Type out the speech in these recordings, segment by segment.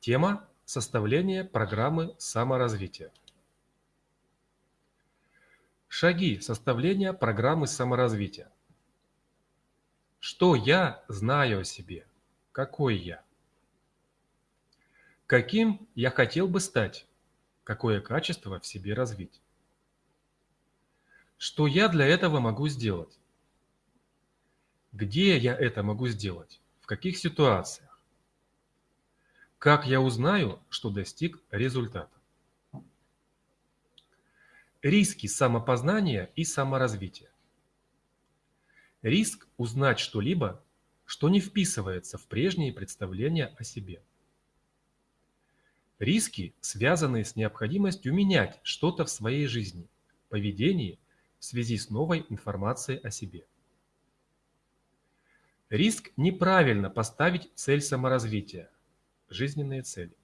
Тема – составление программы саморазвития. Шаги составления программы саморазвития. Что я знаю о себе? Какой я? Каким я хотел бы стать? Какое качество в себе развить? Что я для этого могу сделать? Где я это могу сделать? В каких ситуациях? Как я узнаю, что достиг результата? Риски самопознания и саморазвития. Риск узнать что-либо, что не вписывается в прежние представления о себе. Риски, связанные с необходимостью менять что-то в своей жизни, поведении в связи с новой информацией о себе. Риск неправильно поставить цель саморазвития, жизненные цели.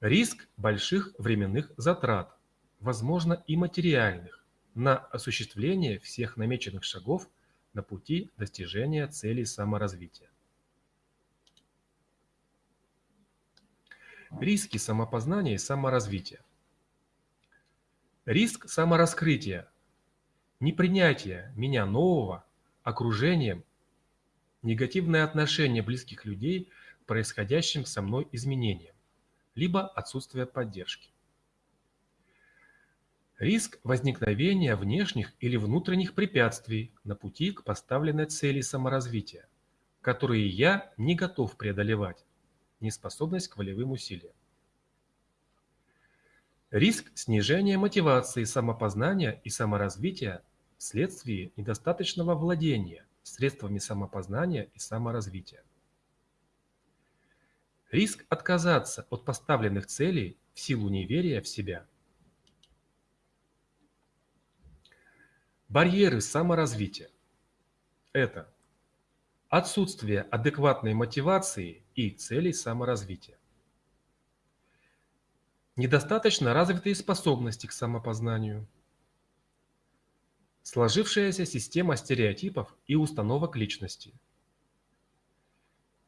Риск больших временных затрат, возможно и материальных, на осуществление всех намеченных шагов на пути достижения целей саморазвития. Риски самопознания и саморазвития. Риск самораскрытия, непринятие меня нового окружением, негативное отношение близких людей происходящим со мной изменениям, либо отсутствие поддержки. Риск возникновения внешних или внутренних препятствий на пути к поставленной цели саморазвития, которые я не готов преодолевать, неспособность к волевым усилиям. Риск снижения мотивации самопознания и саморазвития вследствие недостаточного владения средствами самопознания и саморазвития. Риск отказаться от поставленных целей в силу неверия в себя. Барьеры саморазвития – это отсутствие адекватной мотивации и целей саморазвития. Недостаточно развитые способности к самопознанию. Сложившаяся система стереотипов и установок личности.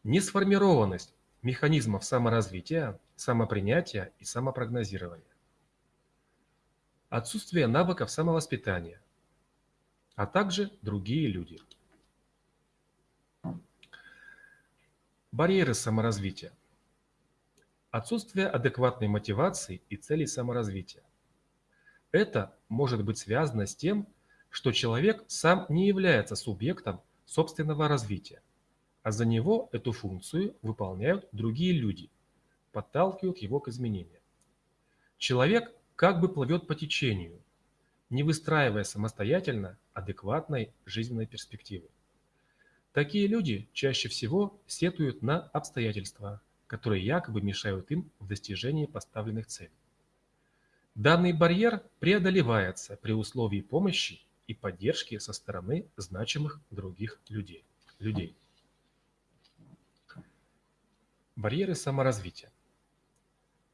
Несформированность механизмов саморазвития, самопринятия и самопрогнозирования. Отсутствие навыков самовоспитания, а также другие люди. Барьеры саморазвития. Отсутствие адекватной мотивации и целей саморазвития. Это может быть связано с тем, что человек сам не является субъектом собственного развития, а за него эту функцию выполняют другие люди, подталкивают его к изменениям. Человек как бы плывет по течению, не выстраивая самостоятельно адекватной жизненной перспективы. Такие люди чаще всего сетуют на обстоятельства, которые якобы мешают им в достижении поставленных целей. Данный барьер преодолевается при условии помощи и поддержки со стороны значимых других людей. людей. Барьеры саморазвития.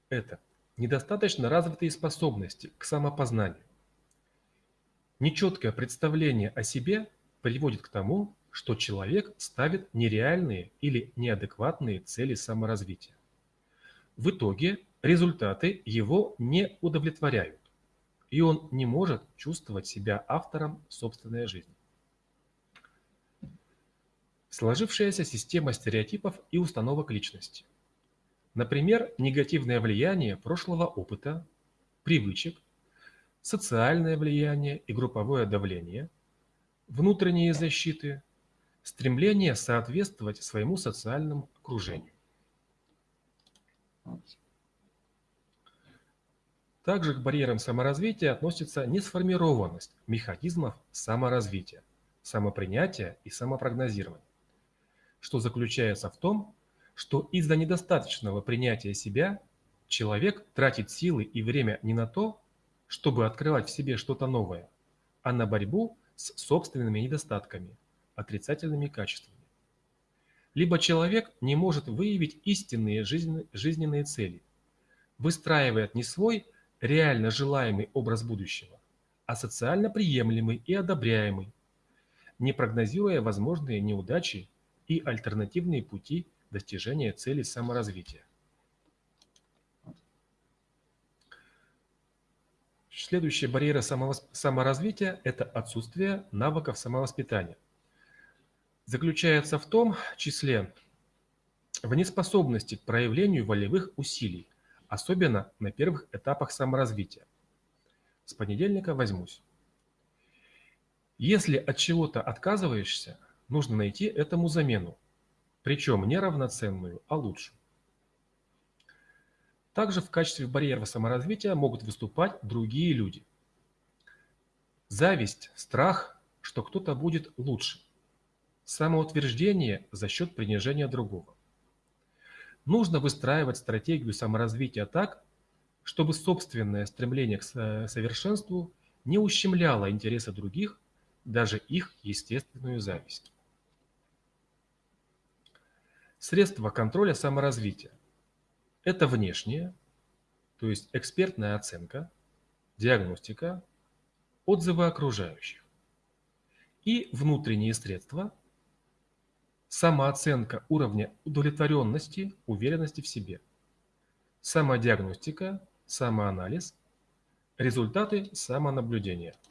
Это недостаточно развитые способности к самопознанию. Нечеткое представление о себе приводит к тому, что человек ставит нереальные или неадекватные цели саморазвития. В итоге результаты его не удовлетворяют, и он не может чувствовать себя автором собственной жизни. Сложившаяся система стереотипов и установок личности. Например, негативное влияние прошлого опыта, привычек, социальное влияние и групповое давление, внутренние защиты, стремление соответствовать своему социальному окружению. Также к барьерам саморазвития относится несформированность механизмов саморазвития, самопринятия и самопрогнозирования, что заключается в том, что из-за недостаточного принятия себя человек тратит силы и время не на то, чтобы открывать в себе что-то новое, а на борьбу с собственными недостатками, отрицательными качествами. Либо человек не может выявить истинные жизненные цели, выстраивает не свой реально желаемый образ будущего, а социально приемлемый и одобряемый, не прогнозируя возможные неудачи и альтернативные пути достижения цели саморазвития. Следующая барьера саморазвития – это отсутствие навыков самовоспитания. Заключается в том числе в неспособности к проявлению волевых усилий, особенно на первых этапах саморазвития. С понедельника возьмусь. Если от чего-то отказываешься – нужно найти этому замену, причем не равноценную, а лучшую. Также в качестве барьера саморазвития могут выступать другие люди. Зависть, страх, что кто-то будет лучше. Самоутверждение за счет принижения другого. Нужно выстраивать стратегию саморазвития так, чтобы собственное стремление к совершенству не ущемляло интересы других, даже их естественную зависть. Средства контроля саморазвития. Это внешнее, то есть экспертная оценка, диагностика, отзывы окружающих. И внутренние средства – самооценка уровня удовлетворенности, уверенности в себе, самодиагностика, самоанализ, результаты самонаблюдения –